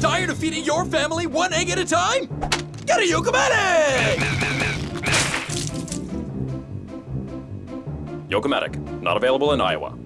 Tired of feeding your family one egg at a time? Get a Yokomatic! Yokomatic, not available in Iowa.